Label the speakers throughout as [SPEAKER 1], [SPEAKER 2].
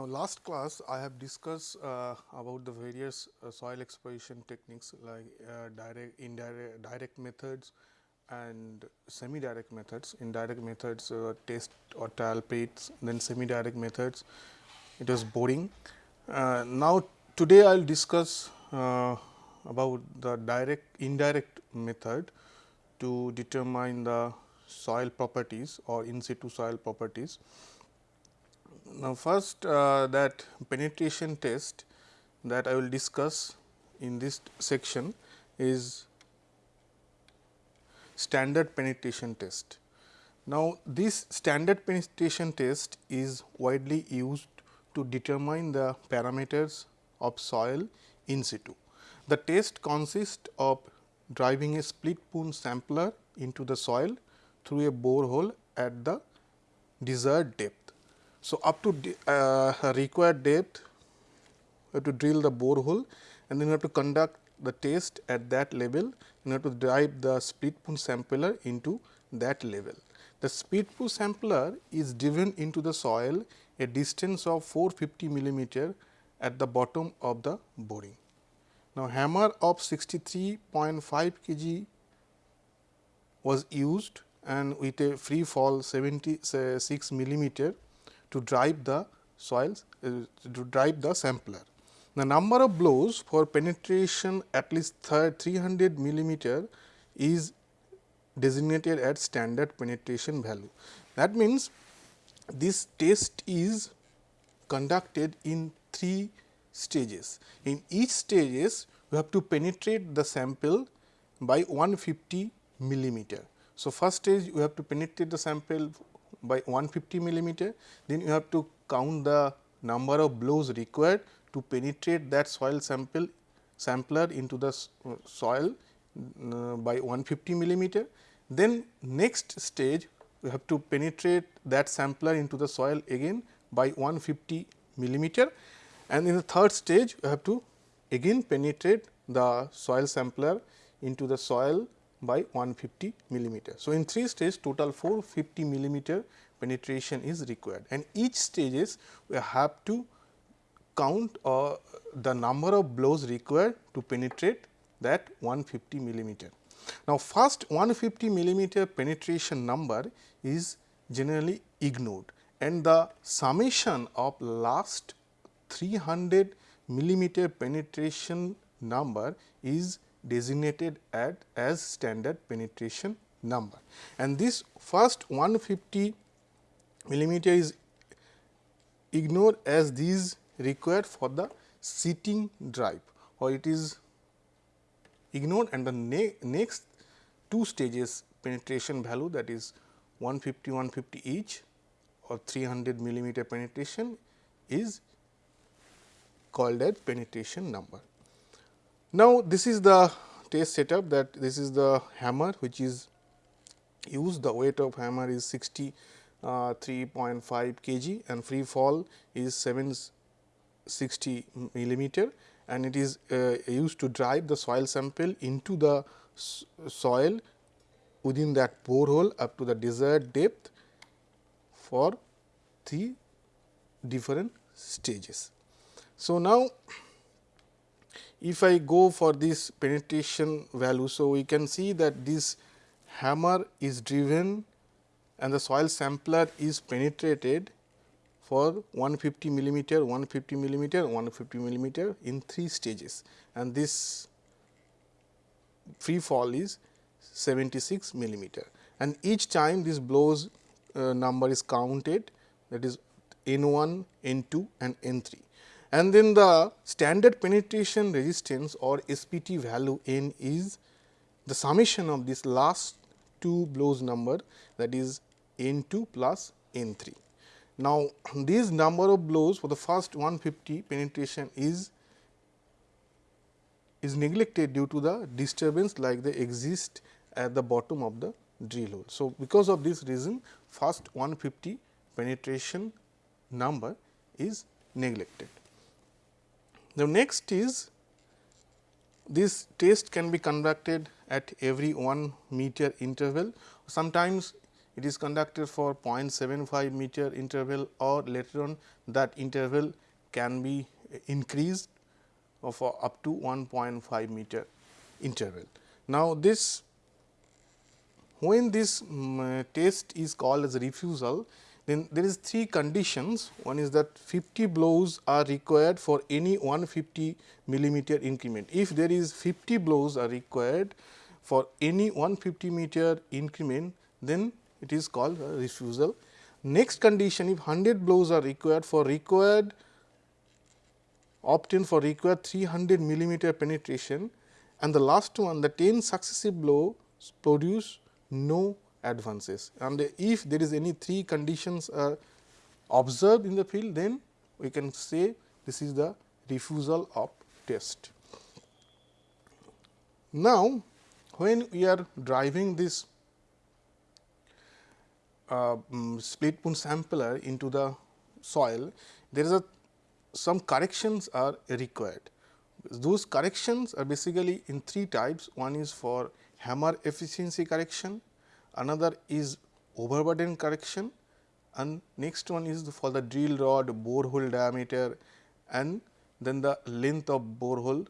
[SPEAKER 1] Now, last class I have discussed uh, about the various uh, soil exploration techniques like uh, direct, indirect, direct methods and semi direct methods. In direct methods test or trial pits, then semi direct methods it was boring. Uh, now, today I will discuss uh, about the direct indirect method to determine the soil properties or in situ soil properties. Now, first uh, that penetration test that I will discuss in this section is standard penetration test. Now, this standard penetration test is widely used to determine the parameters of soil in situ. The test consists of driving a split spoon sampler into the soil through a borehole at the desired depth. So, up to uh, required depth you have to drill the borehole and then you have to conduct the test at that level you have to drive the split spoon sampler into that level. The split spoon sampler is driven into the soil a distance of 450 millimeter at the bottom of the boring. Now, hammer of 63.5 kg was used and with a free fall 76 millimeter to drive the soils uh, to drive the sampler. The number of blows for penetration at least 300 millimeter is designated at standard penetration value. That means, this test is conducted in three stages. In each stages, we have to penetrate the sample by 150 millimeter. So, first stage we have to penetrate the sample by 150 millimeter, then you have to count the number of blows required to penetrate that soil sample sampler into the uh, soil uh, by 150 millimeter. Then next stage we have to penetrate that sampler into the soil again by 150 millimeter and in the third stage we have to again penetrate the soil sampler into the soil by 150 millimeter. So, in three stages total 450 millimeter penetration is required and each stages we have to count uh, the number of blows required to penetrate that 150 millimeter. Now, first 150 millimeter penetration number is generally ignored and the summation of last 300 millimeter penetration number is designated at as standard penetration number. And this first 150 millimeter is ignored as these required for the seating drive or it is ignored and the ne next two stages penetration value that is 150 150 each or 300 millimeter penetration is called as penetration number. Now, this is the test setup that this is the hammer which is used the weight of hammer is 63.5 uh, kg and free fall is 760 millimeter and it is uh, used to drive the soil sample into the soil within that borehole up to the desired depth for three different stages. So, now if I go for this penetration value. So, we can see that this hammer is driven and the soil sampler is penetrated for 150 millimeter, 150 millimeter, 150 millimeter in three stages and this free fall is 76 millimeter and each time this blows uh, number is counted that is N 1, N 2 and N 3 and then the standard penetration resistance or SPT value n is the summation of this last two blows number that is n 2 plus n 3. Now, this number of blows for the first 150 penetration is is neglected due to the disturbance like they exist at the bottom of the drill hole. So, because of this reason first 150 penetration number is neglected. The next is this test can be conducted at every 1 meter interval. Sometimes it is conducted for 0.75 meter interval or later on that interval can be increased for up to 1.5 meter interval. Now, this when this um, test is called as refusal, then there is three conditions. One is that 50 blows are required for any 150 millimeter increment. If there is 50 blows are required for any 150 meter increment, then it is called refusal. Next condition if 100 blows are required for required obtained for required 300 millimeter penetration and the last one the 10 successive blows produce no advances and if there is any three conditions are observed in the field then we can say this is the refusal of test. Now, when we are driving this uh, um, split spoon sampler into the soil, there is a some corrections are required. Those corrections are basically in three types. One is for hammer efficiency correction, another is overburden correction and next one is for the drill rod borehole diameter and then the length of borehole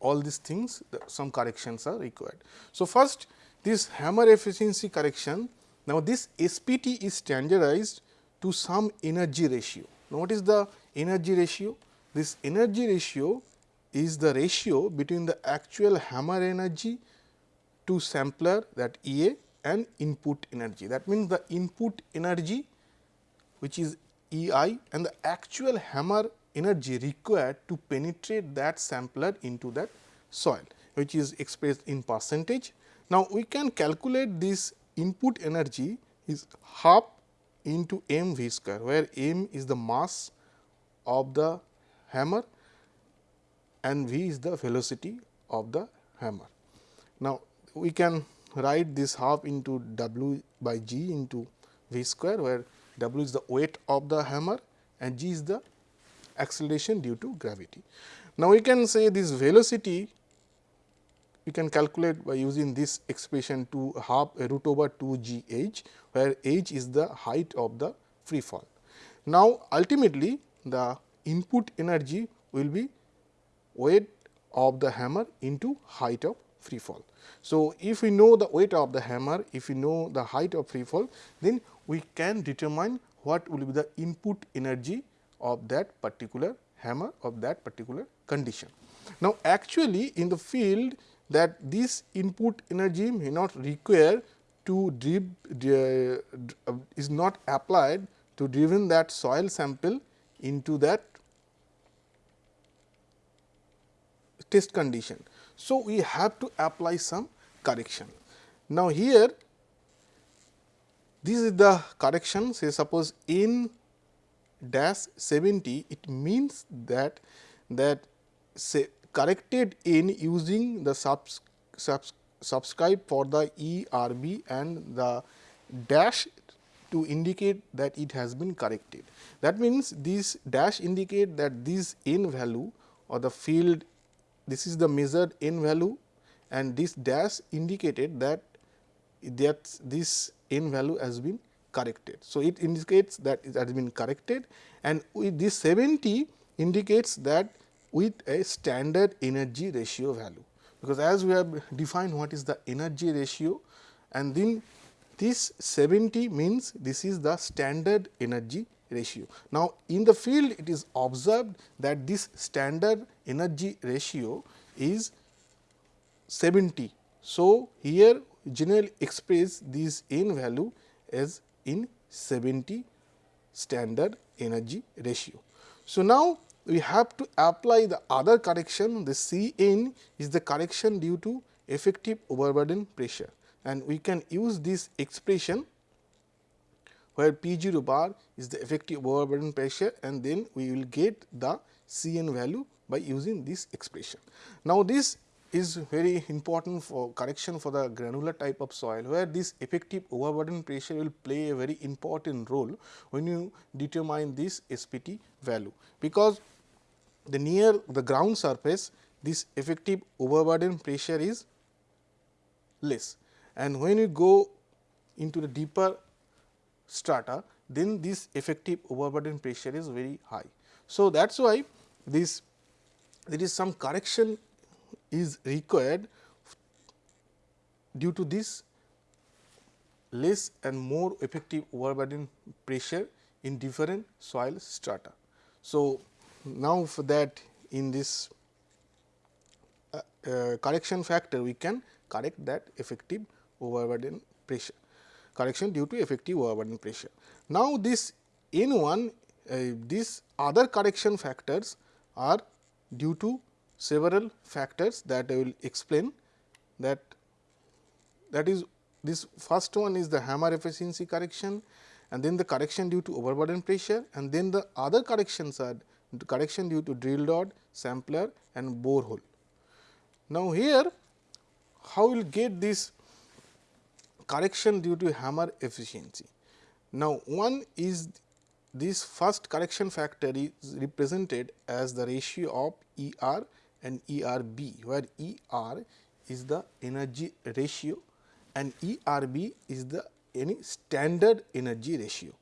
[SPEAKER 1] all these things some corrections are required. So, first this hammer efficiency correction now this SPT is standardized to some energy ratio. Now, what is the energy ratio? This energy ratio is the ratio between the actual hammer energy to sampler that E A and input energy. That means, the input energy which is E i and the actual hammer energy required to penetrate that sampler into that soil which is expressed in percentage. Now, we can calculate this input energy is half into m v square where m is the mass of the hammer and v is the velocity of the hammer. Now, we can write this half into w by g into v square where w is the weight of the hammer and g is the acceleration due to gravity. Now, we can say this velocity we can calculate by using this expression to half uh, root over 2 g h, where h is the height of the free fall. Now, ultimately the input energy will be weight of the hammer into height of free fall. So, if we know the weight of the hammer, if we know the height of free fall, then we can determine what will be the input energy of that particular hammer of that particular condition. Now, actually in the field that this input energy may not require to drive uh, is not applied to driven that soil sample into that test condition. So, we have to apply some correction. Now, here this is the correction say suppose in dash 70 it means that that say corrected in using the subs, subs, subscribe for the ERB and the dash to indicate that it has been corrected. That means, this dash indicate that this n value or the field this is the measured n value and this dash indicated that that this n value has been corrected. So, it indicates that it has been corrected and with this 70 indicates that with a standard energy ratio value, because as we have defined what is the energy ratio and then this 70 means this is the standard energy ratio. Now, in the field it is observed that this standard energy ratio is 70. So, here generally express this n value as in 70 standard energy ratio. So, now we have to apply the other correction the C n is the correction due to effective overburden pressure and we can use this expression where P 0 bar is the effective overburden pressure and then we will get the C n value by using this expression. Now, this is very important for correction for the granular type of soil, where this effective overburden pressure will play a very important role when you determine this SPT value, because the near the ground surface this effective overburden pressure is less and when you go into the deeper strata, then this effective overburden pressure is very high. So, that is why this there is some correction is required due to this less and more effective overburden pressure in different soil strata. So, now for that in this uh, uh, correction factor we can correct that effective overburden pressure correction due to effective overburden pressure. Now, this N 1 uh, these other correction factors are due to several factors that I will explain that that is this first one is the hammer efficiency correction and then the correction due to overburden pressure and then the other corrections are correction due to drill rod, sampler and borehole. Now, here how we will get this correction due to hammer efficiency. Now, one is this first correction factor is represented as the ratio of E r and E r b, where E r is the energy ratio and E r b is the any standard energy ratio.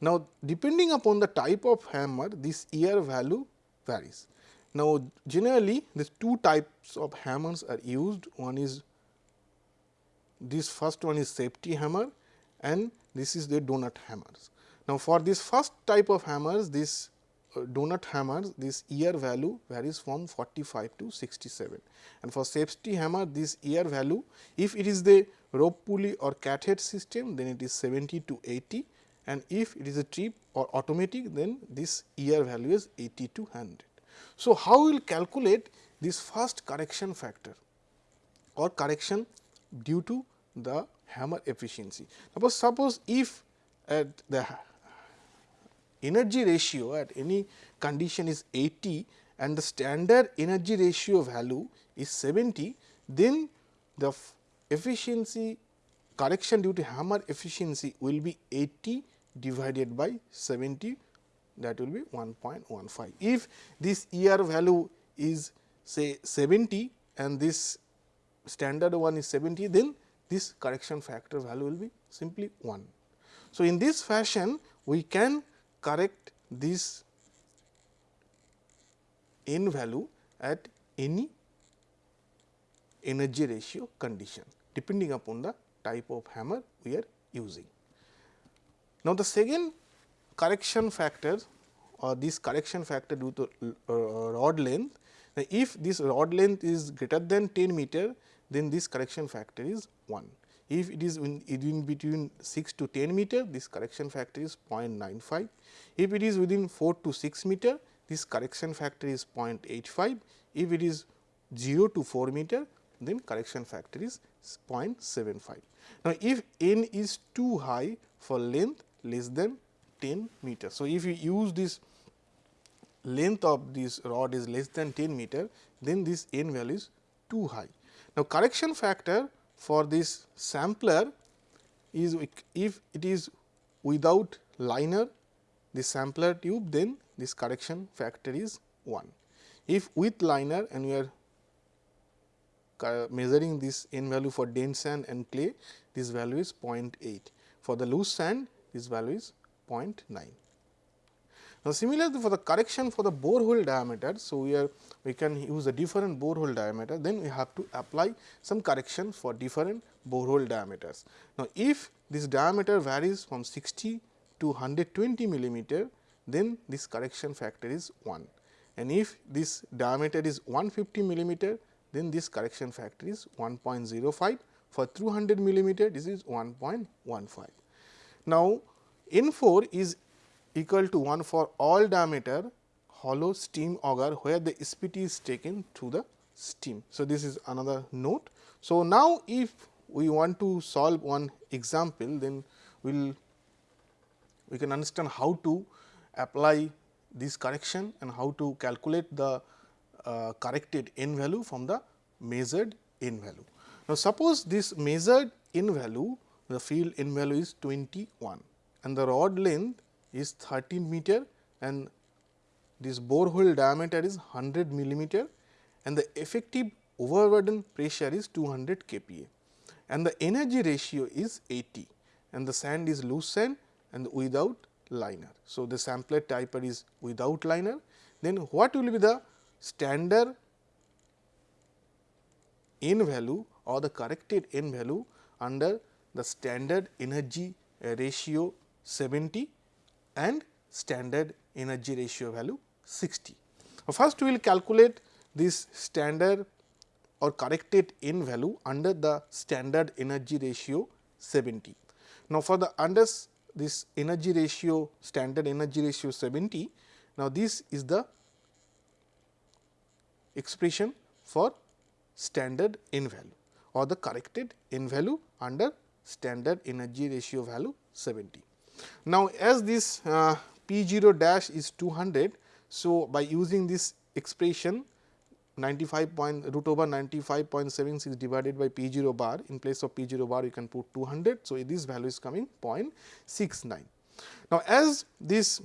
[SPEAKER 1] Now, depending upon the type of hammer this E r value varies. Now, generally these two types of hammers are used one is this first one is safety hammer and this is the donut hammers. Now, for this first type of hammers this uh, donut hammers this ER value varies from 45 to 67 and for safety hammer this ER value if it is the rope pulley or cathead system then it is 70 to 80 and if it is a trip or automatic then this ER value is 80 to 100. So, how we will calculate this first correction factor or correction due to the hammer efficiency. Suppose, suppose if at the energy ratio at any condition is 80 and the standard energy ratio value is 70, then the efficiency correction due to hammer efficiency will be 80 divided by 70 that will be 1.15. If this ER value is say 70 and this standard one is 70, then this correction factor value will be simply 1. So, in this fashion we can correct this n value at any energy ratio condition depending upon the type of hammer we are using. Now, the second correction factor or this correction factor due to uh, rod length, Now, if this rod length is greater than 10 meter, then this correction factor is 1. If it is in, between 6 to 10 meter, this correction factor is 0.95. If it is within 4 to 6 meter, this correction factor is 0.85. If it is 0 to 4 meter, then correction factor is 0.75. Now, if n is too high for length less than 10 meter. So, if you use this length of this rod is less than 10 meter, then this n value is too high. Now, correction factor for this sampler is if it is without liner the sampler tube then this correction factor is 1. If with liner and we are measuring this n value for dense sand and clay this value is 0.8. For the loose sand this value is 0.9. Now, similarly for the correction for the borehole diameter, so we are we can use a different borehole diameter, then we have to apply some correction for different borehole diameters. Now, if this diameter varies from 60 to 120 millimeter, then this correction factor is 1 and if this diameter is 150 millimeter, then this correction factor is 1.05 for 200 millimeter this is 1.15. Now, N 4 is equal to 1 for all diameter hollow stem auger where the SPT is taken through the stem. So, this is another note. So, now if we want to solve one example then we will we can understand how to apply this correction and how to calculate the uh, corrected n value from the measured n value. Now, suppose this measured n value the field n value is 21 and the rod length is 13 meter and this borehole diameter is 100 millimeter and the effective overburden pressure is 200 kPa and the energy ratio is 80. and the sand is loose sand and without liner. So, the sampler type is without liner then what will be the standard n value or the corrected n value under the standard energy ratio 70 and standard energy ratio value 60. Now, First, we will calculate this standard or corrected n value under the standard energy ratio 70. Now, for the under this energy ratio standard energy ratio 70, now this is the expression for standard n value or the corrected n value under standard energy ratio value 70. Now, as this uh, P 0 dash is 200. So, by using this expression 95 point root over 95.76 divided by P 0 bar in place of P 0 bar you can put 200. So, this value is coming 0.69. Now, as this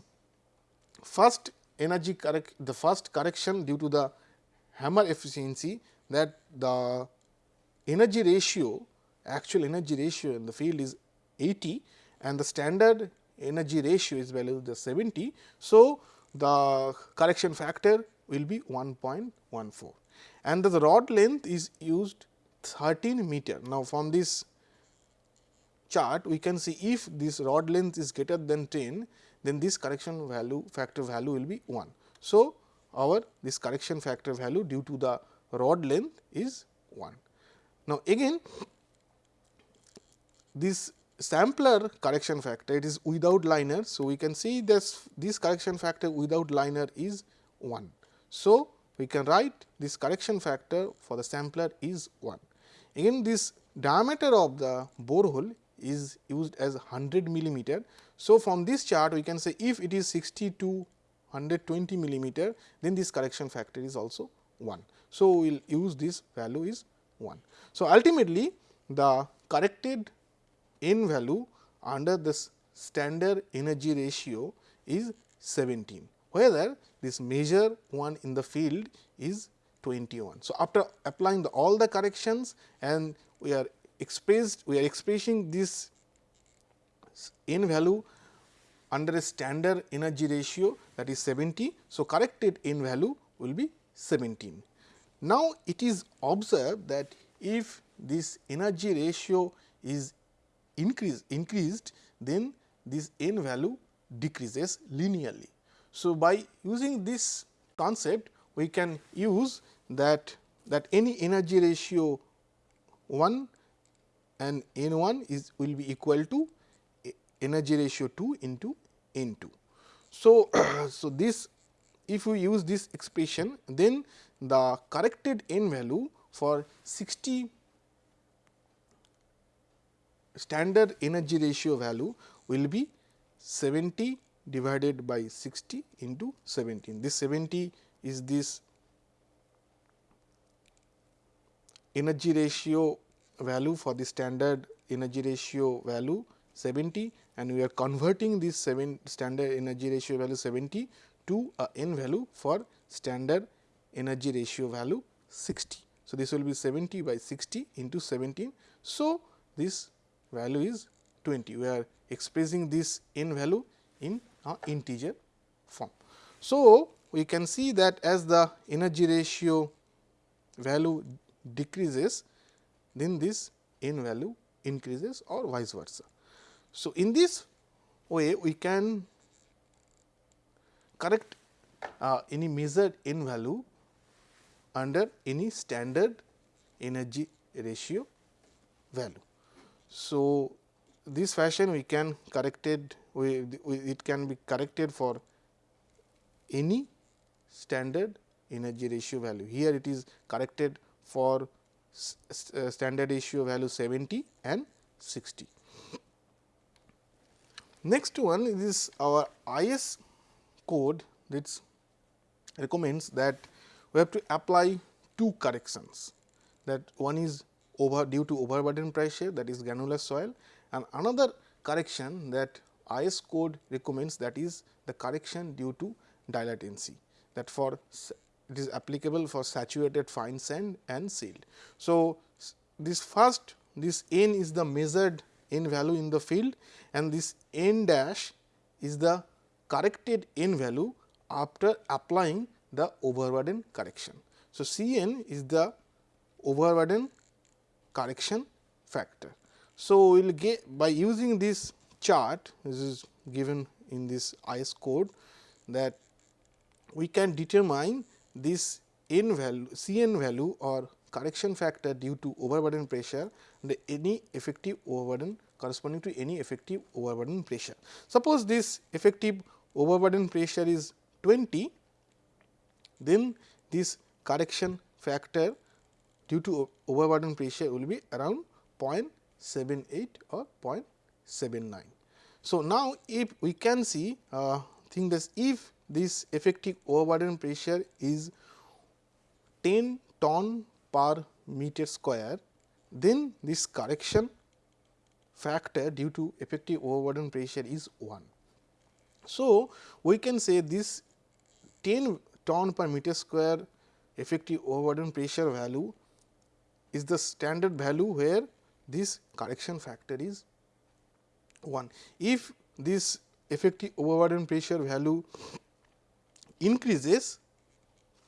[SPEAKER 1] first energy correct the first correction due to the hammer efficiency that the energy ratio actual energy ratio in the field is 80 and the standard energy ratio is value the 70. So, the correction factor will be 1.14 and the rod length is used 13 meter. Now, from this chart we can see if this rod length is greater than 10 then this correction value factor value will be 1. So, our this correction factor value due to the rod length is 1. Now, again this sampler correction factor it is without liner. So, we can see this this correction factor without liner is 1. So, we can write this correction factor for the sampler is 1. Again this diameter of the borehole is used as 100 millimeter. So, from this chart we can say if it is 60 to 120 millimeter then this correction factor is also 1. So, we will use this value is 1. So, ultimately the corrected n value under this standard energy ratio is 17, whether this measure one in the field is 21. So, after applying the all the corrections and we are expressed we are expressing this n value under a standard energy ratio that is 70. So, corrected n value will be 17. Now, it is observed that if this energy ratio is increase, increased then this n value decreases linearly. So, by using this concept we can use that that any energy ratio 1 and n 1 is will be equal to energy ratio 2 into n 2. So, so this if we use this expression then the corrected n value for 60 standard energy ratio value will be 70 divided by 60 into 17. This 70 is this energy ratio value for the standard energy ratio value 70 and we are converting this 7 standard energy ratio value 70 to a n value for standard energy ratio value 60. So, this will be 70 by 60 into 17. So, this value is 20. We are expressing this n value in a integer form. So, we can see that as the energy ratio value decreases, then this n value increases or vice versa. So, in this way we can correct uh, any measured n value under any standard energy ratio value. So, this fashion we can corrected we, we, it can be corrected for any standard energy ratio value. Here it is corrected for uh, standard ratio value 70 and 60. Next one is our IS code that recommends that we have to apply two corrections that one is over due to overburden pressure that is granular soil and another correction that IS code recommends that is the correction due to dilatancy that for it is applicable for saturated fine sand and silt. So, this first this n is the measured n value in the field and this n dash is the corrected n value after applying the overburden correction. So, C n is the overburden correction factor. So, we will get by using this chart this is given in this IS code that we can determine this n value C n value or correction factor due to overburden pressure the any effective overburden corresponding to any effective overburden pressure. Suppose this effective overburden pressure is 20, then this correction factor due to overburden pressure will be around 0.78 or 0.79. So, now if we can see uh, think that if this effective overburden pressure is 10 ton per meter square, then this correction factor due to effective overburden pressure is 1. So, we can say this 10 ton per meter square effective overburden pressure value is the standard value where this correction factor is 1. If this effective overburden pressure value increases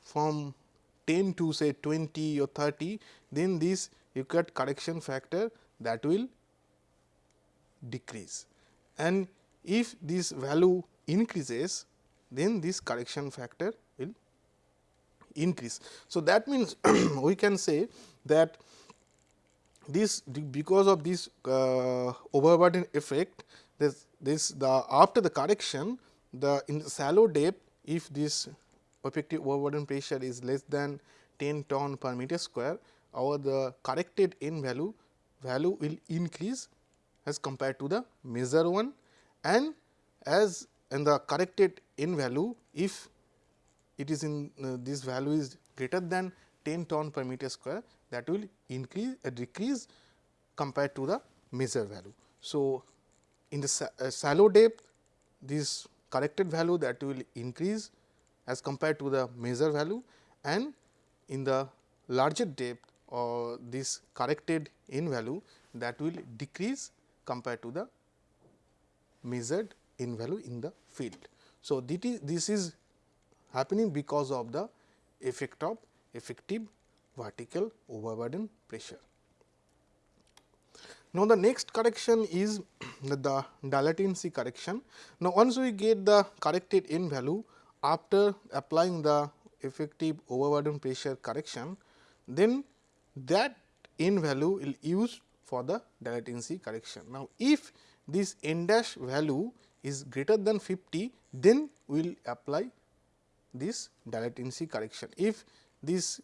[SPEAKER 1] from 10 to say 20 or 30, then this required correction factor that will decrease. And if this value increases, then this correction factor will increase. So, that means we can say that this because of this uh, overburden effect this this the after the correction the in the shallow depth if this effective overburden pressure is less than 10 ton per meter square our the corrected n value value will increase as compared to the measure one. And as and the corrected n value if it is in uh, this value is greater than 10 ton per meter square that will increase a uh, decrease compared to the measure value. So, in the uh, shallow depth this corrected value that will increase as compared to the measure value and in the larger depth or this corrected n value that will decrease compared to the measured n value in the field. So, this is happening because of the effect of effective vertical overburden pressure. Now, the next correction is the dilatancy correction. Now, once we get the corrected n value after applying the effective overburden pressure correction, then that n value will use for the dilatancy correction. Now, if this n dash value is greater than 50, then we will apply this dilatancy correction. If this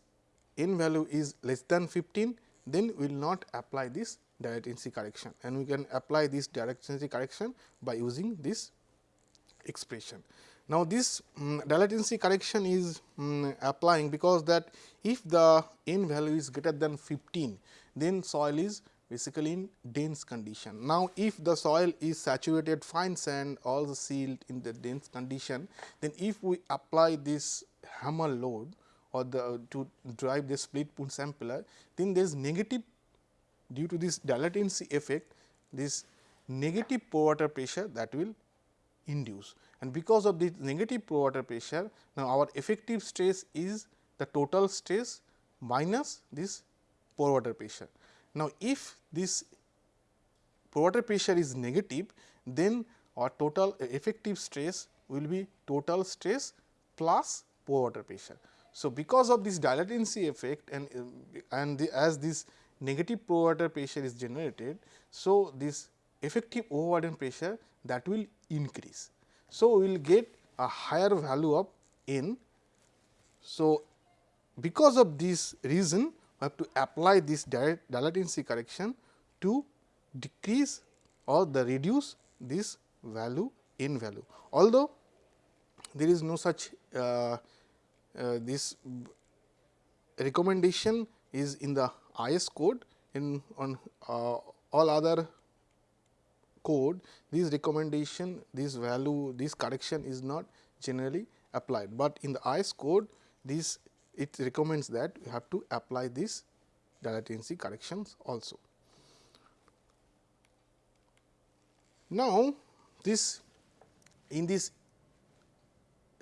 [SPEAKER 1] n value is less than 15, then we will not apply this dilatancy correction and we can apply this dilatancy correction by using this expression. Now, this um, dilatancy correction is um, applying because that if the n value is greater than 15, then soil is basically in dense condition. Now, if the soil is saturated fine sand all sealed in the dense condition, then if we apply this hammer load or the uh, to drive the split spoon sampler, then there is negative due to this dilatancy effect this negative pore water pressure that will induce and because of this negative pore water pressure now our effective stress is the total stress minus this pore water pressure. Now, if this pore water pressure is negative, then our total uh, effective stress will be total stress plus pore water pressure. So, because of this dilatancy effect and, and the, as this negative water pressure is generated, so this effective overburden pressure that will increase. So, we will get a higher value of n. So, because of this reason we have to apply this dilatancy correction to decrease or the reduce this value in value. Although there is no such uh, this recommendation is in the IS code in on uh, all other code this recommendation this value this correction is not generally applied, but in the IS code this it recommends that you have to apply this dilatancy corrections also. Now, this in this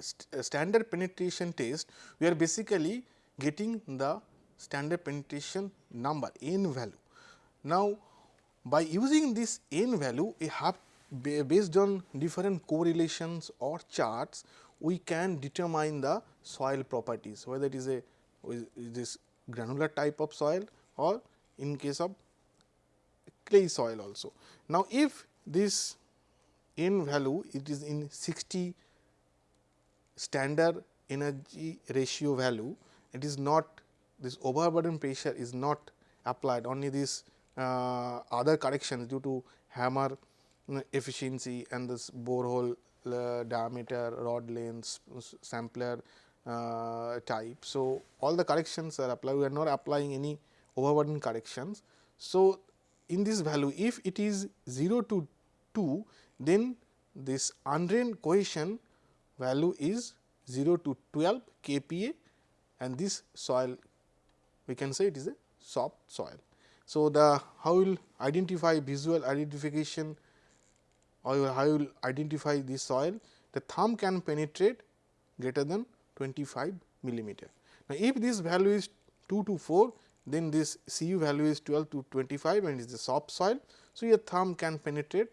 [SPEAKER 1] st uh, standard penetration test, we are basically getting the standard penetration number n value. Now, by using this n value, we have based on different correlations or charts, we can determine the soil properties, whether it is a this granular type of soil or in case of clay soil also. Now, if this n value it is in 60 standard energy ratio value, it is not this overburden pressure is not applied only this uh, other corrections due to hammer efficiency and this borehole uh, diameter, rod length, sampler uh, type. So, all the corrections are applied, we are not applying any overburden corrections. So, in this value if it is 0 to 2, then this undrained cohesion value is 0 to 12 kPa and this soil we can say it is a soft soil. So, the how will identify visual identification or how will identify this soil the thumb can penetrate greater than 25 millimeter. Now, if this value is 2 to 4 then this Cu value is 12 to 25 and is the soft soil. So, your thumb can penetrate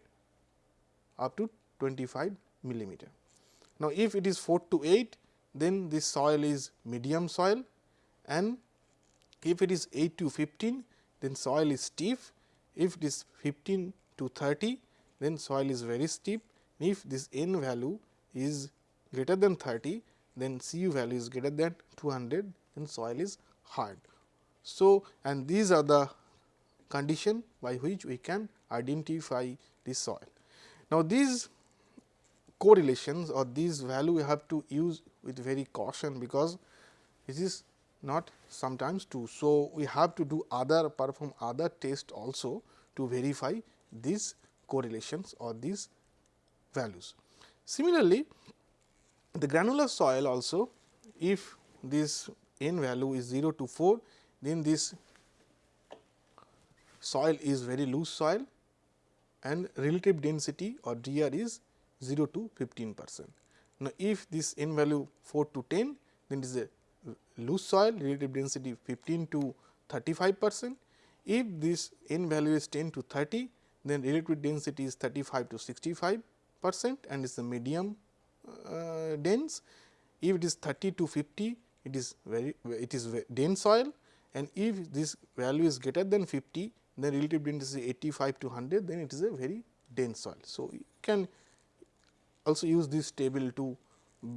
[SPEAKER 1] up to 25 millimeter. Now, if it is 4 to 8 then this soil is medium soil and if it is 8 to 15 then soil is stiff. If it is 15 to 30 then soil is very steep. If this n value is greater than 30 then Cu value is greater than 200 then soil is hard. So, and these are the condition by which we can identify the soil. Now, these correlations or these value we have to use with very caution because this is not sometimes true. So, we have to do other perform other test also to verify these correlations or these values. Similarly, the granular soil also if this n value is 0 to 4 then this soil is very loose soil and relative density or DR is 0 to 15 percent. Now, if this n value 4 to 10 then it is a loose soil relative density 15 to 35 percent. If this n value is 10 to 30 then relative density is 35 to 65 percent and is the medium uh, dense. If it is 30 to 50 it is very it is dense soil and if this value is greater than 50 then relative density is 85 to 100 then it is a very dense soil. So, you can also use this table to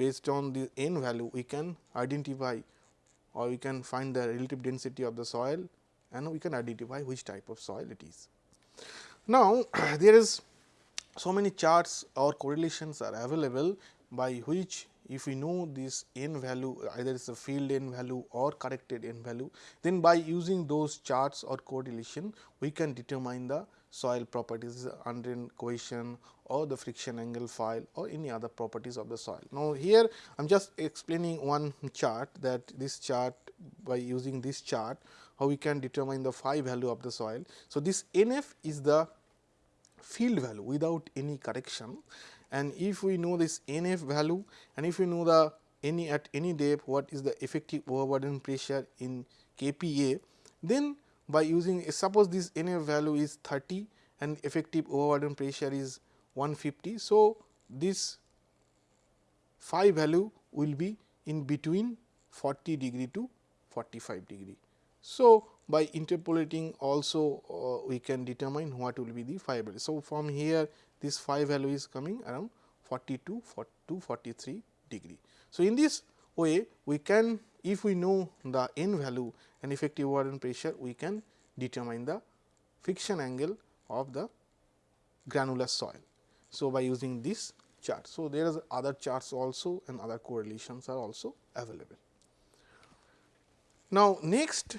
[SPEAKER 1] based on the n value we can identify or we can find the relative density of the soil and we can identify which type of soil it is. Now, there is so many charts or correlations are available by which if we know this n value either it is a field n value or corrected n value, then by using those charts or correlation we can determine the soil properties undrained cohesion or the friction angle phi or any other properties of the soil. Now, here I am just explaining one chart that this chart by using this chart how we can determine the phi value of the soil. So, this NF is the field value without any correction and if we know this NF value and if we know the any at any depth what is the effective overburden pressure in kPa, then by using suppose this NF value is 30 and effective overburden pressure is 150. So, this phi value will be in between 40 degree to 45 degree. So, by interpolating also uh, we can determine what will be the phi value. So, from here this phi value is coming around 42 to 43 degree. So, in this way we can if we know the n value and effective overburden pressure we can determine the friction angle of the granular soil. So, by using this chart. So, there is other charts also and other correlations are also available. Now, next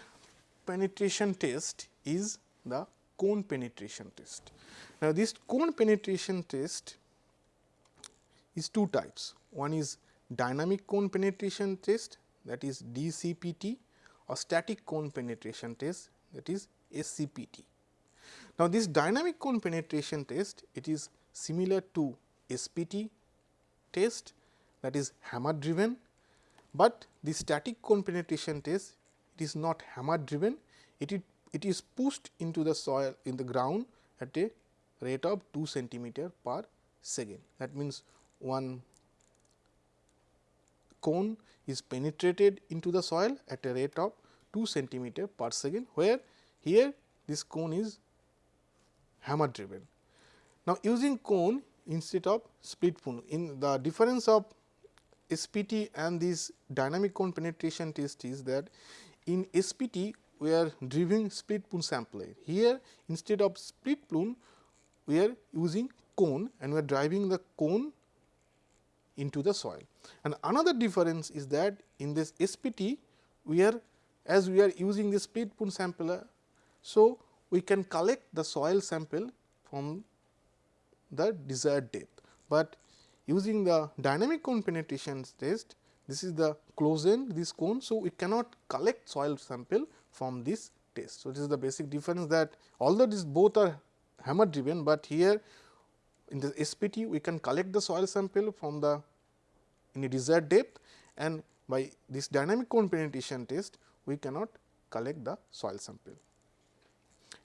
[SPEAKER 1] penetration test is the cone penetration test. Now, this cone penetration test is two types. One is dynamic cone penetration test that is DCPT or static cone penetration test that is SCPT. Now, this dynamic cone penetration test it is similar to SPT test that is hammer driven, but the static cone penetration test it is not hammer driven it is it is pushed into the soil in the ground at a rate of 2 centimeter per second. That means, one cone is penetrated into the soil at a rate of 2 centimeter per second, where here this cone is hammer driven. Now, using cone instead of split cone in the difference of SPT and this dynamic cone penetration test is that in SPT we are driving split spoon sampler. Here instead of split spoon we are using cone and we are driving the cone into the soil. And another difference is that in this SPT we are as we are using the split spoon sampler. So, we can collect the soil sample from the desired depth, but using the dynamic cone penetration test this is the close end this cone. So, we cannot collect soil sample from this test. So, this is the basic difference that although this both are hammer driven, but here in the SPT we can collect the soil sample from the in a desired depth and by this dynamic cone penetration test we cannot collect the soil sample.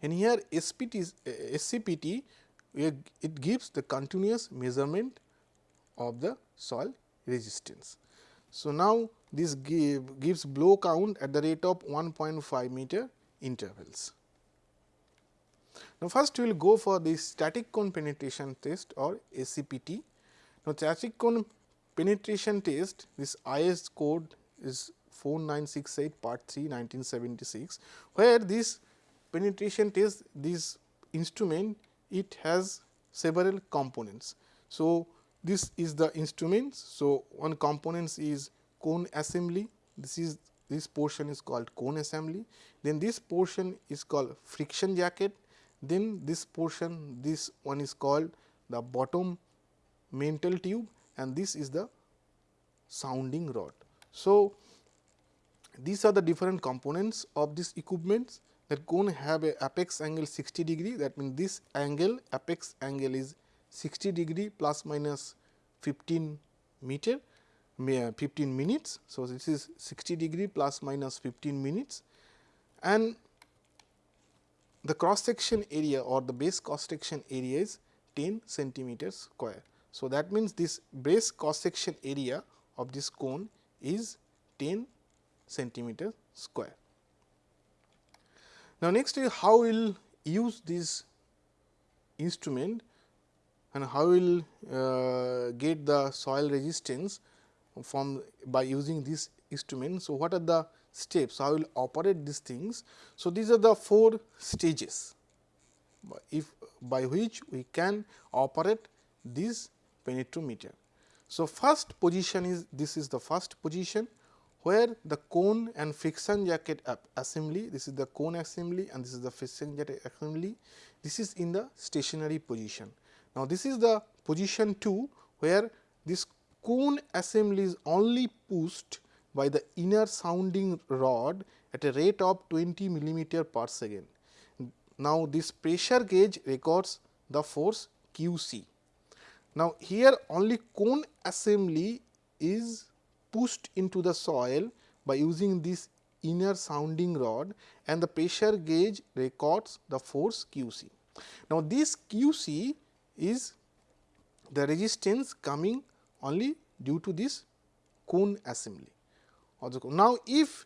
[SPEAKER 1] And here SPT SCPT it gives the continuous measurement of the soil resistance. So, now this give, gives blow count at the rate of 1.5 meter intervals. Now, first we will go for the static cone penetration test or SCPT. Now, static cone penetration test this IS code is 4968 part 3 1976, where this penetration test this instrument it has several components. So, this is the instruments. So, one components is cone assembly, this is this portion is called cone assembly, then this portion is called friction jacket, then this portion this one is called the bottom mantle tube and this is the sounding rod. So, these are the different components of this equipment that cone have a apex angle 60 degree that means this angle apex angle is 60 degree plus minus 15 meter uh, 15 minutes. So, this is 60 degree plus minus 15 minutes and the cross section area or the base cross section area is 10 centimeters square. So, that means this base cross section area of this cone is 10 centimeter square. Now, next is how we will use this instrument and how we will uh, get the soil resistance from by using this instrument. So, what are the steps how will operate these things. So, these are the four stages if by which we can operate this penetrometer. So, first position is this is the first position where the cone and friction jacket assembly this is the cone assembly and this is the friction jacket assembly this is in the stationary position. Now, this is the position 2 where this cone assembly is only pushed by the inner sounding rod at a rate of 20 millimeter per second. Now, this pressure gauge records the force Q c. Now, here only cone assembly is pushed into the soil by using this inner sounding rod and the pressure gauge records the force Q c. Now, this Q c is the resistance coming only due to this cone assembly. Now, if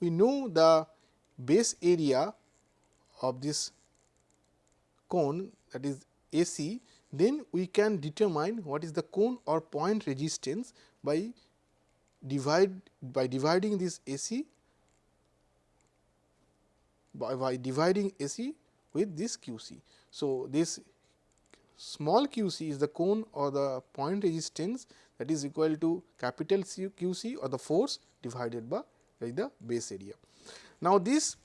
[SPEAKER 1] we know the base area of this cone that is AC, then we can determine what is the cone or point resistance by divide by dividing this AC by, by dividing AC with this QC. So, this small QC is the cone or the point resistance that is equal to capital C QC or the force divided by the base area. Now, this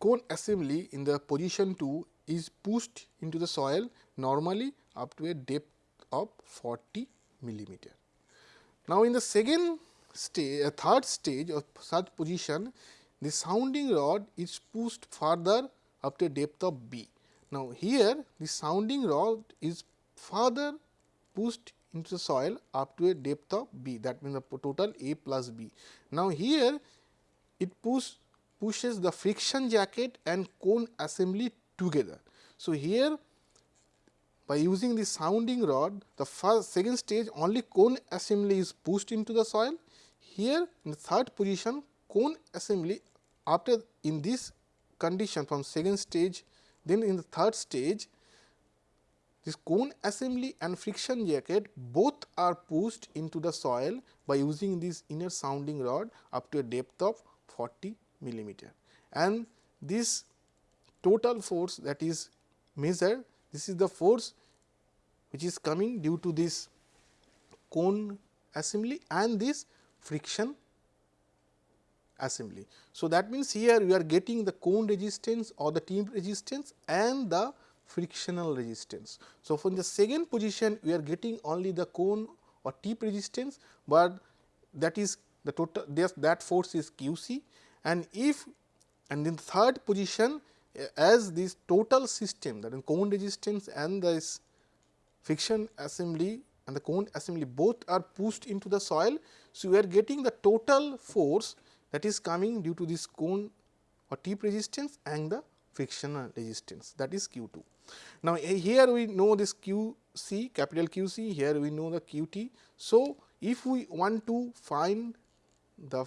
[SPEAKER 1] cone assembly in the position 2 is pushed into the soil normally up to a depth of 40 millimeter. Now, in the second stage, a uh, third stage of such position, the sounding rod is pushed further up to a depth of B. Now, here the sounding rod is further pushed into the soil up to a depth of b that means the total a plus b. Now, here it push, pushes the friction jacket and cone assembly together. So, here by using the sounding rod the first second stage only cone assembly is pushed into the soil. Here in the third position cone assembly after in this condition from second stage then in the third stage this cone assembly and friction jacket both are pushed into the soil by using this inner sounding rod up to a depth of 40 millimeter. And this total force that is measured, this is the force which is coming due to this cone assembly and this friction assembly. So, that means, here we are getting the cone resistance or the tip resistance and the frictional resistance. So, from the second position we are getting only the cone or tip resistance, but that is the total that force is q c and if and in third position as this total system that is cone resistance and this friction assembly and the cone assembly both are pushed into the soil. So, we are getting the total force that is coming due to this cone or tip resistance and the frictional resistance that is Q 2. Now, here we know this Q c capital Q c here we know the Q t. So, if we want to find the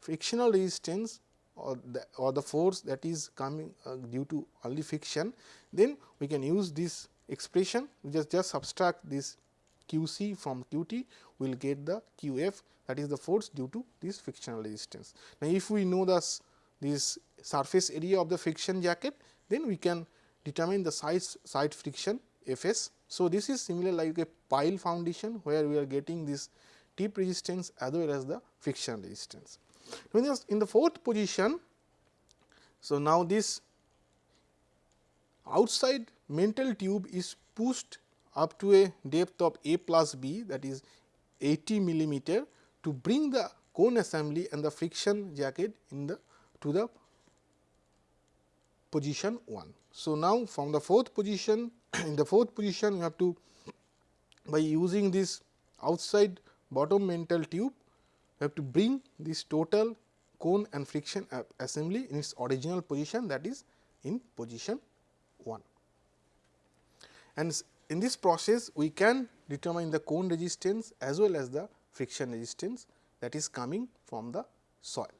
[SPEAKER 1] frictional resistance or the or the force that is coming uh, due to only friction, then we can use this expression we just just subtract this q c from q t we will get the q f that is the force due to this frictional resistance. Now, if we know this this surface area of the friction jacket then we can determine the size side friction F s. So, this is similar like a pile foundation where we are getting this tip resistance as well as the friction resistance. In the fourth position, so now this outside mantle tube is pushed up to a depth of a plus b that is 80 millimeter to bring the cone assembly and the friction jacket in the to the position 1. So, now from the fourth position in the fourth position you have to by using this outside bottom mantle tube you have to bring this total cone and friction assembly in its original position that is in position 1. And in this process we can determine the cone resistance as well as the friction resistance that is coming from the soil.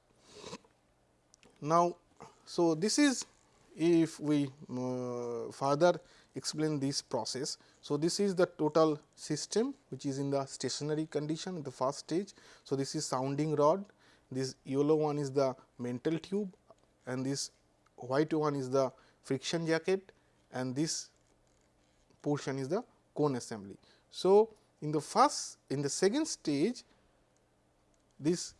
[SPEAKER 1] Now, so this is if we uh, further explain this process. So, this is the total system which is in the stationary condition the first stage. So, this is sounding rod, this yellow one is the mantle tube and this white one is the friction jacket and this portion is the cone assembly. So, in the first in the second stage this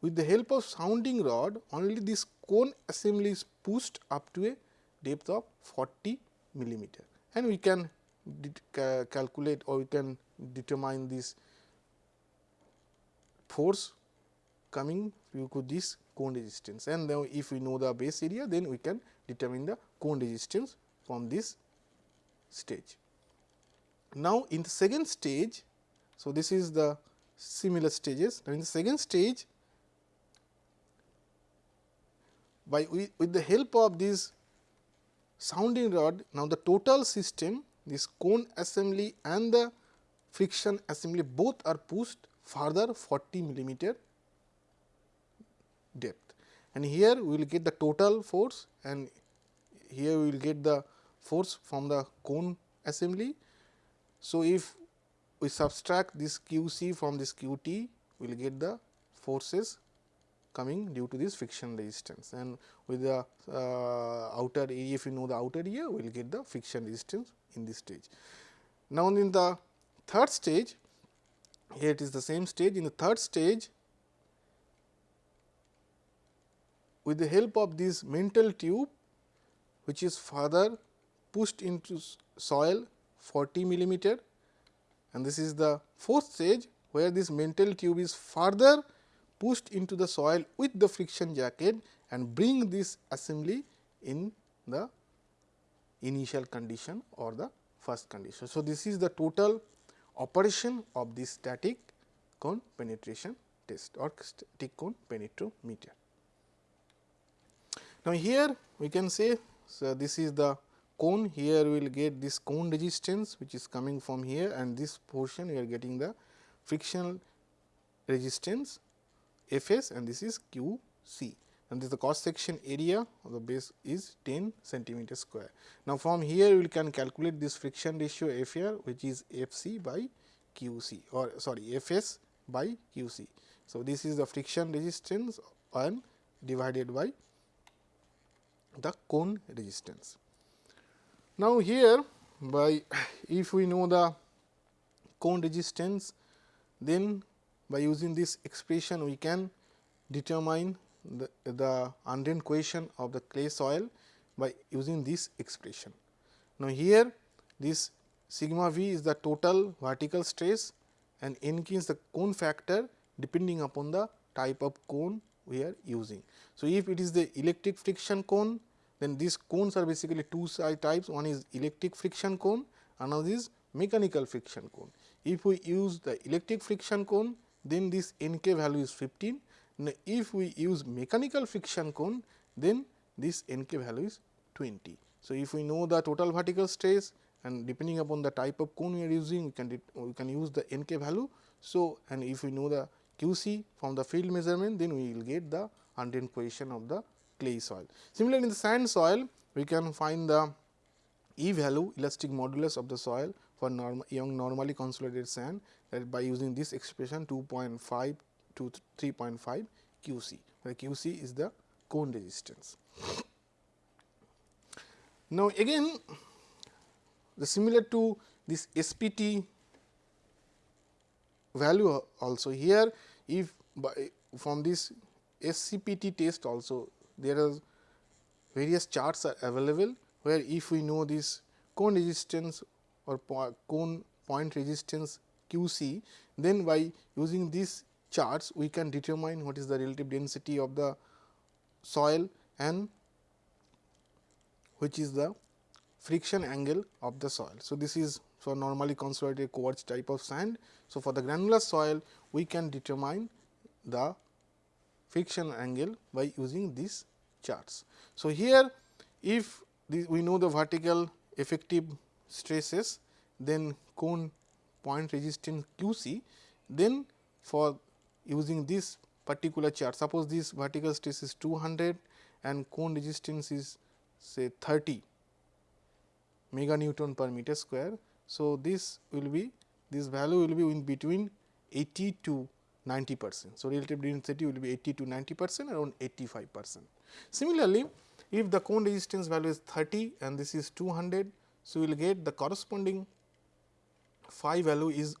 [SPEAKER 1] with the help of sounding rod only this cone assembly is pushed up to a depth of 40 millimeter and we can ca calculate or we can determine this force coming due to this cone resistance and then if we know the base area then we can determine the cone resistance from this stage. Now, in the second stage, so this is the similar stages. Now, in the second stage, by with the help of this sounding rod, now the total system, this cone assembly and the friction assembly both are pushed further 40 millimeter depth. And here we will get the total force and here we will get the force from the cone assembly. So, if we subtract this q c from this q t, we will get the forces coming due to this friction resistance. And with the uh, outer area if you know the outer area we will get the friction resistance in this stage. Now, in the third stage here it is the same stage. In the third stage with the help of this mantle tube which is further pushed into soil 40 millimeter and this is the fourth stage where this mantle tube is further pushed into the soil with the friction jacket and bring this assembly in the initial condition or the first condition. So, this is the total operation of this static cone penetration test or static cone penetrometer. Now, here we can say so this is the cone here we will get this cone resistance which is coming from here and this portion we are getting the frictional resistance F s and this is Q c and this the cross section area of the base is 10 centimeter square. Now, from here we can calculate this friction ratio F r which is F c by Q c or sorry F s by Q c. So, this is the friction resistance and divided by the cone resistance. Now, here by if we know the cone resistance then by using this expression we can determine the, the undrained cohesion of the clay soil by using this expression. Now, here this sigma v is the total vertical stress and n k is the cone factor depending upon the type of cone we are using. So, if it is the electric friction cone then these cones are basically two types one is electric friction cone another is mechanical friction cone. If we use the electric friction cone then this N k value is 15 now, if we use mechanical friction cone then this N k value is 20. So, if we know the total vertical stress and depending upon the type of cone we are using we can we can use the N k value. So, and if we know the Q c from the field measurement then we will get the undrained cohesion of the clay soil. Similarly, in the sand soil we can find the E value elastic modulus of the soil for young normally consolidated sand that by using this expression 2.5 to 3.5 Q c, where Q c is the cone resistance. Now, again the similar to this SPT value also here if by eh, from this SCPT test also there are various charts are available where if we know this cone resistance or po cone point resistance Q c then by using these charts we can determine what is the relative density of the soil and which is the friction angle of the soil. So, this is for normally consolidated quartz type of sand. So, for the granular soil we can determine the friction angle by using these charts. So, here if we know the vertical effective stresses then cone point resistance Q c then for using this particular chart. Suppose this vertical stress is 200 and cone resistance is say 30 mega Newton per meter square. So, this will be this value will be in between 80 to 90 percent. So, relative density will be 80 to 90 percent around 85 percent. Similarly, if the cone resistance value is 30 and this is 200, so we will get the corresponding phi value is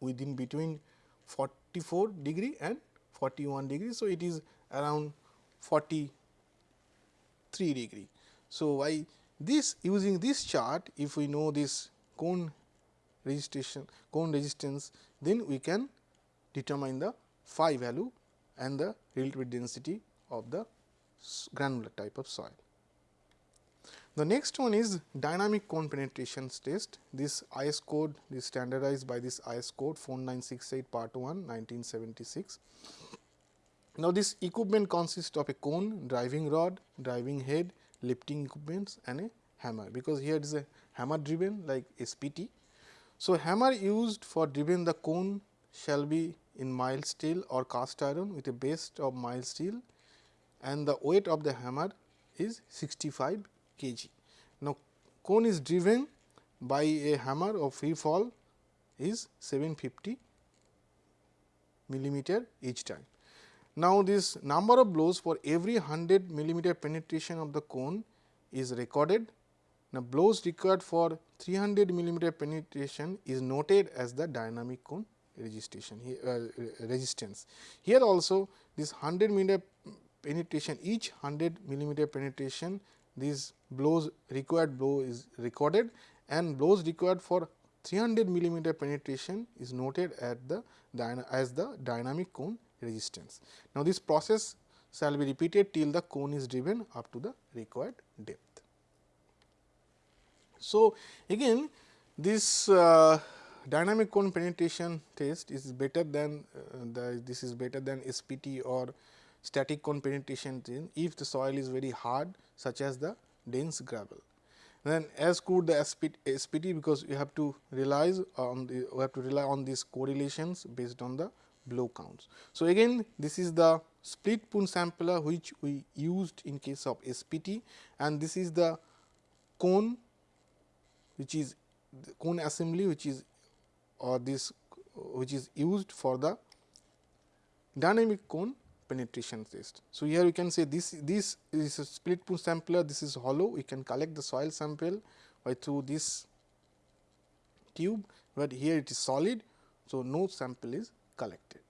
[SPEAKER 1] within between 44 degree and 41 degree. So, it is around 43 degree. So, why this using this chart if we know this cone resistance cone resistance then we can determine the phi value and the relative density of the granular type of soil. The next one is dynamic cone penetration test. This IS code is standardized by this IS code 4968 part 1 1976. Now, this equipment consists of a cone, driving rod, driving head, lifting equipments and a hammer, because here it is a hammer driven like SPT. So, hammer used for driven the cone shall be in mild steel or cast iron with a base of mild steel and the weight of the hammer is 65 kg. Now, cone is driven by a hammer of free fall is 750 millimeter each time. Now, this number of blows for every 100 millimeter penetration of the cone is recorded. Now, blows required for 300 millimeter penetration is noted as the dynamic cone registration uh, resistance. Here also this 100 millimeter penetration each 100 millimeter penetration these blows required blow is recorded and blows required for 300 millimeter penetration is noted at the as the dynamic cone resistance. Now, this process shall be repeated till the cone is driven up to the required depth. So, again this uh, dynamic cone penetration test is better than uh, the this is better than SPT or static cone penetration test if the soil is very hard such as the dense gravel. Then as could the SPT, because you have to rely on the we have to rely on these correlations based on the blow counts. So, again this is the split spoon sampler which we used in case of SPT and this is the cone which is cone assembly which is or this which is used for the dynamic cone penetration test. So, here you can say this this is a split spoon sampler this is hollow we can collect the soil sample by through this tube, but here it is solid. So, no sample is collected.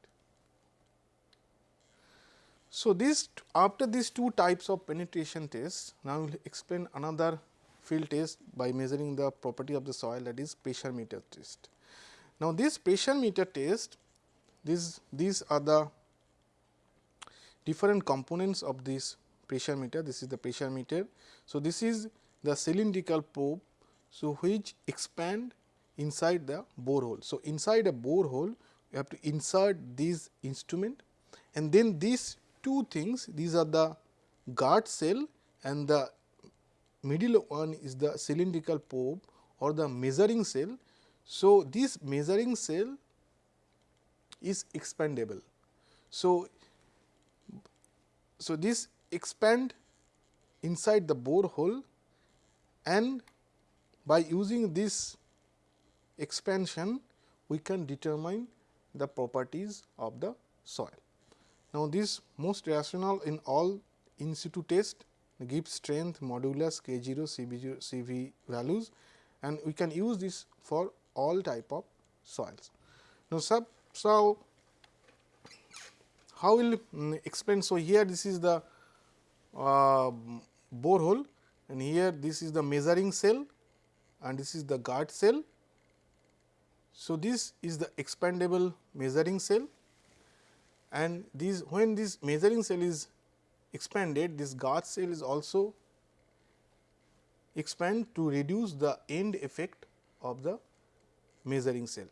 [SPEAKER 1] So, this after these two types of penetration tests, now we will explain another field test by measuring the property of the soil that is pressure meter test. Now, this pressure meter test, these, these are the different components of this pressure meter, this is the pressure meter. So, this is the cylindrical probe, so which expand inside the borehole. So, inside a borehole you have to insert this instrument and then these two things these are the guard cell and the middle one is the cylindrical probe or the measuring cell. So, this measuring cell is expandable. So, so this expand inside the borehole and by using this expansion we can determine the properties of the soil. Now, this most rational in all in situ test give strength, modulus, K 0, C B 0, C V values and we can use this for all type of soils. Now, sub, so how will um, explain? So, here this is the uh, borehole and here this is the measuring cell and this is the guard cell. So, this is the expandable measuring cell and this when this measuring cell is expanded this guard cell is also expand to reduce the end effect of the measuring cell.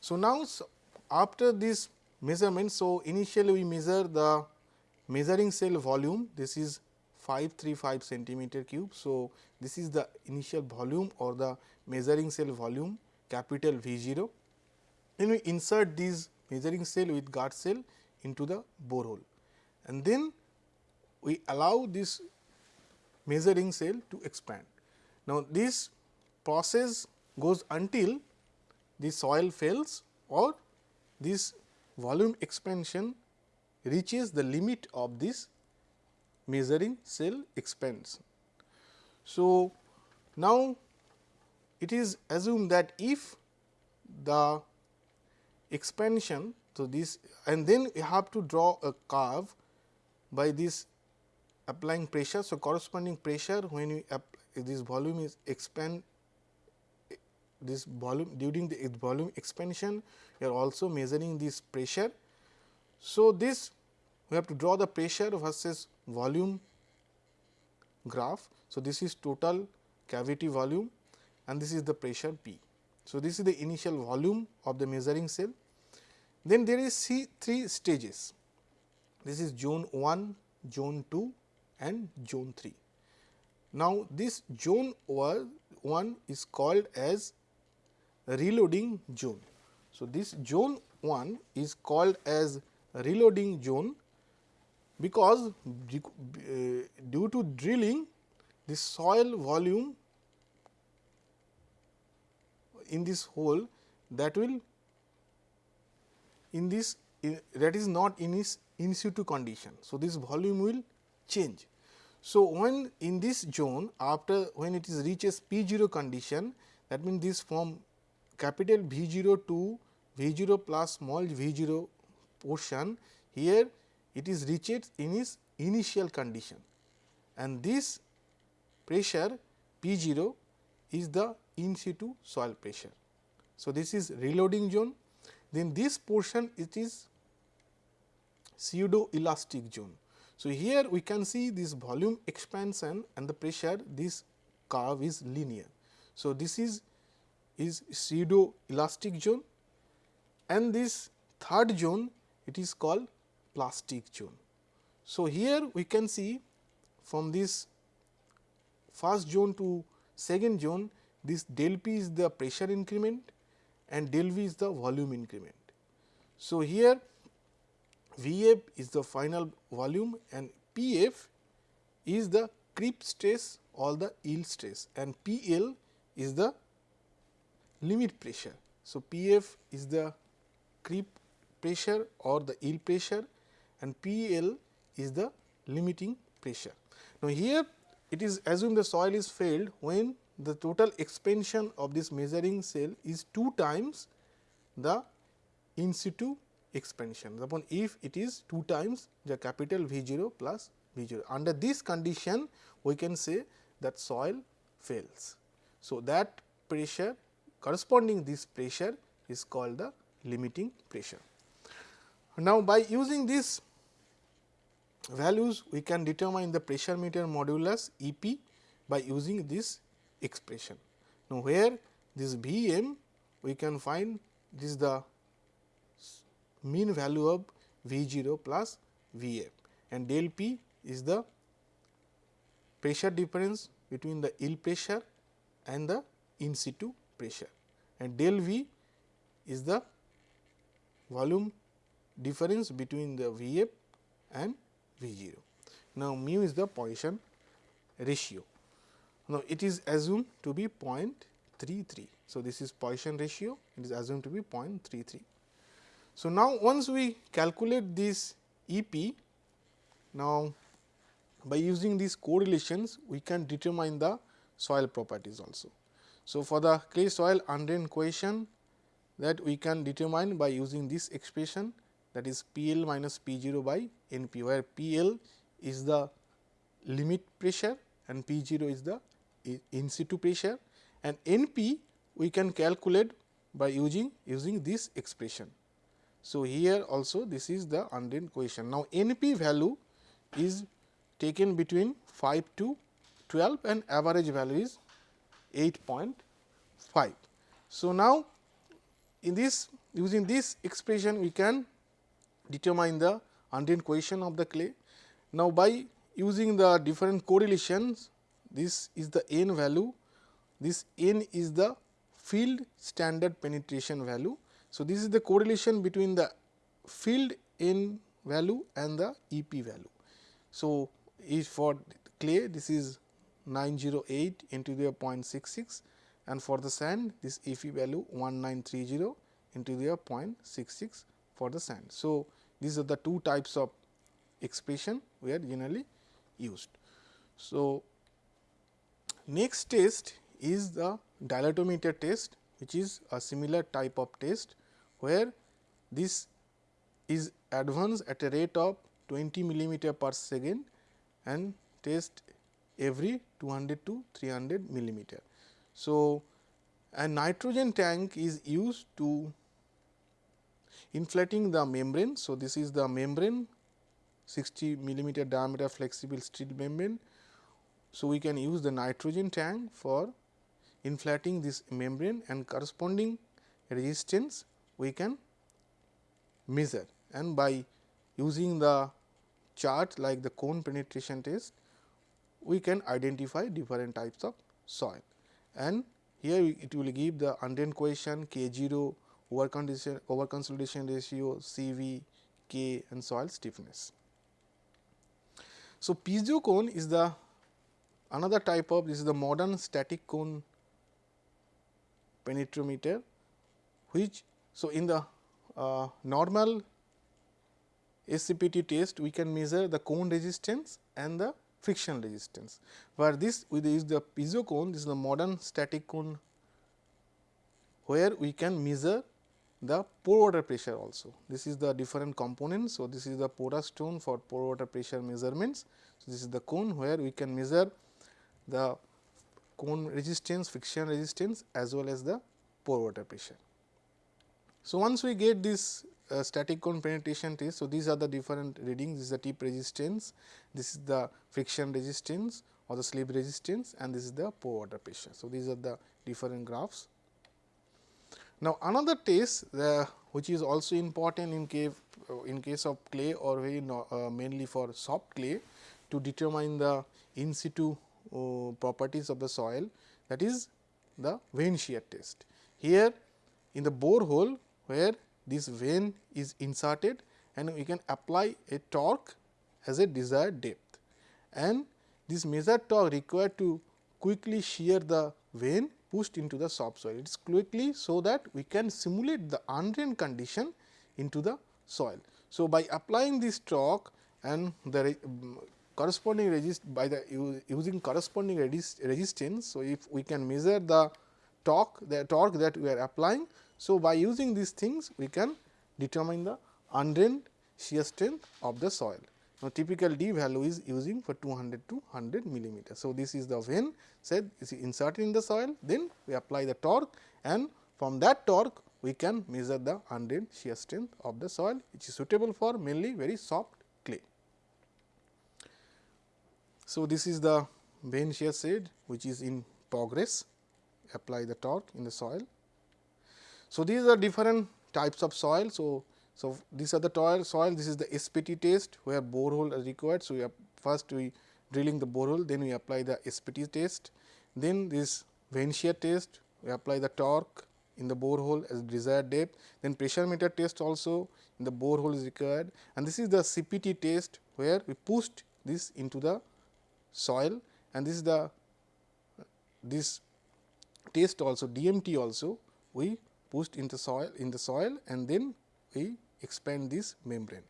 [SPEAKER 1] So, now so after this measurement, so initially we measure the measuring cell volume this is 535 centimeter cube. So, this is the initial volume or the measuring cell volume capital V 0. Then we insert this measuring cell with guard cell into the borehole and then we allow this measuring cell to expand. Now, this process goes until the soil fails or this volume expansion reaches the limit of this measuring cell expands. So, now it is assumed that if the expansion, so this and then you have to draw a curve by this applying pressure. So, corresponding pressure when you this volume is expand this volume during the volume expansion you are also measuring this pressure. So, this we have to draw the pressure versus volume graph. So, this is total cavity volume and this is the pressure P. So, this is the initial volume of the measuring cell. Then there is C three stages. This is zone 1, zone 2 and zone 3. Now, this zone 1 is called as reloading zone. So, this zone 1 is called as reloading zone because uh, due to drilling the soil volume in this hole that will in this that is not in its in situ condition. So, this volume will change. So, when in this zone after when it is reaches P 0 condition that means this form capital V 0 to V 0 plus small v 0 portion here it is reached in its initial condition and this pressure P 0 is the in situ soil pressure. So, this is reloading zone then this portion it is pseudo elastic zone. So, here we can see this volume expansion and the pressure this curve is linear. So, this is is pseudo elastic zone and this third zone it is called plastic zone. So, here we can see from this first zone to second zone this del p is the pressure increment and del v is the volume increment. So, here V f is the final volume and P f is the creep stress or the yield stress and P L is the limit pressure. So, P f is the creep pressure or the yield pressure and P L is the limiting pressure. Now, here it is assumed the soil is failed when the total expansion of this measuring cell is 2 times the in situ expansion upon if it is 2 times the capital V 0 plus V 0. Under this condition we can say that soil fails. So, that pressure corresponding this pressure is called the limiting pressure. Now, by using these values we can determine the pressure meter modulus E p by using this expression. Now, where this V m we can find this is the mean value of V 0 plus V f and del p is the pressure difference between the yield pressure and the in situ pressure and del V is the volume difference between the V f and V 0. Now, mu is the Poisson ratio. Now, it is assumed to be 0.33. So, this is Poisson ratio it is assumed to be 0.33. So, now once we calculate this E p, now by using these correlations we can determine the soil properties also. So, for the clay soil undrained cohesion that we can determine by using this expression that is P L minus P 0 by N p where P L is the limit pressure and P 0 is the in situ pressure and N p we can calculate by using using this expression. So, here also this is the undrained cohesion. Now, N p value is taken between 5 to 12 and average value is 8.5. So, now in this using this expression we can determine the undrained cohesion of the clay. Now, by using the different correlations this is the n value, this n is the field standard penetration value so, this is the correlation between the field n value and the E p value. So, if for clay this is 908 into the 0.66 and for the sand this E p value 1930 into the 0.66 for the sand. So, these are the two types of expression we are generally used. So, next test is the dilatometer test which is a similar type of test where this is advanced at a rate of 20 millimeter per second and test every 200 to 300 millimeter. So, a nitrogen tank is used to inflating the membrane. So, this is the membrane 60 millimeter diameter flexible steel membrane. So, we can use the nitrogen tank for inflating this membrane and corresponding resistance we can measure and by using the chart like the cone penetration test, we can identify different types of soil and here it will give the undrained cohesion K 0 over condition over consolidation ratio C v K and soil stiffness. So, piezo cone is the another type of this is the modern static cone penetrometer which so, in the uh, normal SCPT test we can measure the cone resistance and the friction resistance, where this we use the piezo cone this is the modern static cone where we can measure the pore water pressure also. This is the different components. So, this is the porous stone for pore water pressure measurements. So, this is the cone where we can measure the cone resistance, friction resistance as well as the pore water pressure. So, once we get this uh, static cone penetration test. So, these are the different readings this is the tip resistance, this is the friction resistance or the slip resistance and this is the pore water pressure. So, these are the different graphs. Now, another test which is also important in case uh, in case of clay or very no, uh, mainly for soft clay to determine the in situ uh, properties of the soil that is the vane shear test. Here in the borehole where this vane is inserted and we can apply a torque as a desired depth and this measured torque required to quickly shear the vane pushed into the subsoil. It is quickly so that we can simulate the undrained condition into the soil. So, by applying this torque and the mm, corresponding resist by the using corresponding resist resistance. So, if we can measure the torque the torque that we are applying. So, by using these things we can determine the undrained shear strength of the soil. Now, typical D value is using for 200 to 100 millimeter. So, this is the vane said is inserted in the soil then we apply the torque and from that torque we can measure the undrained shear strength of the soil which is suitable for mainly very soft clay. So, this is the vane shear shed which is in progress apply the torque in the soil. So, these are different types of soil. So, so these are the soil, soil this is the SPT test where borehole is required. So, we first we drilling the borehole then we apply the SPT test then this vane shear test we apply the torque in the borehole as desired depth then pressure meter test also in the borehole is required and this is the CPT test where we pushed this into the soil and this is the this test also DMT also we pushed into soil in the soil and then we expand this membrane.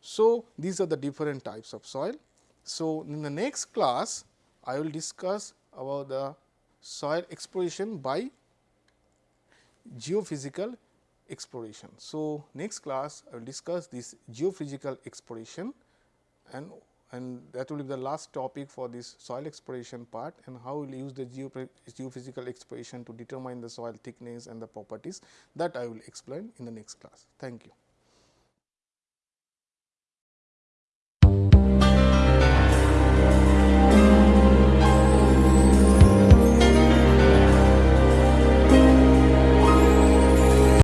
[SPEAKER 1] So, these are the different types of soil. So, in the next class I will discuss about the soil exploration by geophysical exploration. So, next class I will discuss this geophysical exploration and and that will be the last topic for this soil exploration part and how we will use the geophysical exploration to determine the soil thickness and the properties that I will explain in the next class. Thank you.